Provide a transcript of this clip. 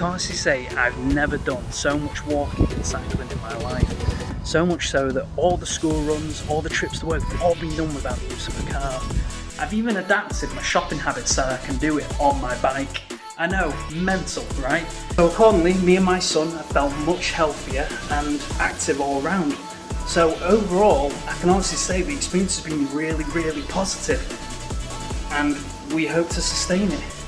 can honestly say I've never done so much walking and cycling in my life. So much so that all the school runs, all the trips to work have all been done without the use of a car. I've even adapted my shopping habits so I can do it on my bike. I know, mental, right? So accordingly, me and my son have felt much healthier and active all round. So overall, I can honestly say the experience has been really, really positive and we hope to sustain it.